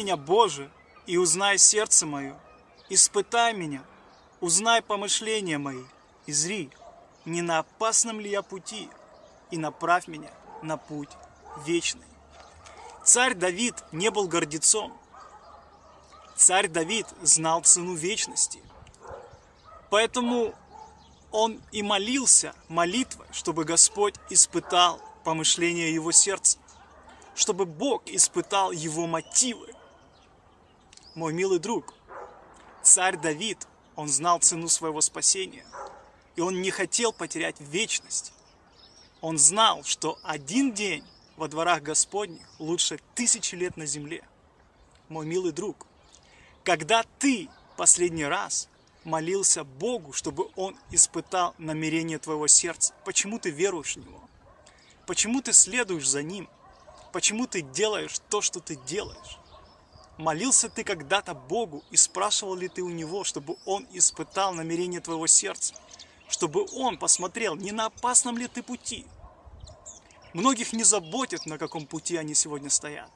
меня, Боже, и узнай сердце мое. Испытай меня, узнай помышления мои, и зри, не на опасном ли я пути, и направь меня на путь вечный. Царь Давид не был гордецом. Царь Давид знал цену вечности. Поэтому он и молился молитвой, чтобы Господь испытал помышления его сердца, чтобы Бог испытал его мотивы. Мой милый друг, царь Давид, он знал цену своего спасения, и он не хотел потерять вечность. Он знал, что один день во дворах Господних лучше тысячи лет на земле. Мой милый друг, когда ты последний раз молился Богу, чтобы Он испытал намерение твоего сердца, почему ты веруешь в Него? Почему ты следуешь за Ним? Почему ты делаешь то, что ты делаешь? Молился ты когда-то Богу и спрашивал ли ты у Него, чтобы Он испытал намерение твоего сердца? Чтобы Он посмотрел, не на опасном ли ты пути? Многих не заботит, на каком пути они сегодня стоят.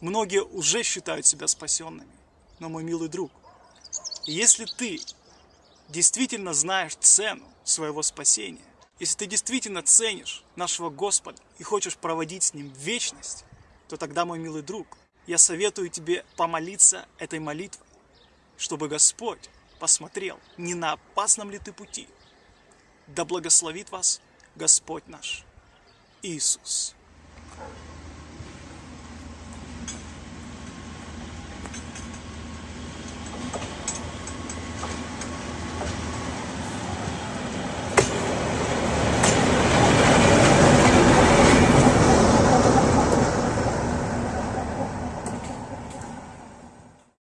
Многие уже считают себя спасенными. Но, мой милый друг, если ты действительно знаешь цену своего спасения, если ты действительно ценишь нашего Господа и хочешь проводить с Ним вечность, то тогда, мой милый друг, я советую тебе помолиться этой молитвой, чтобы Господь посмотрел, не на опасном ли ты пути. Да благословит вас Господь наш Иисус.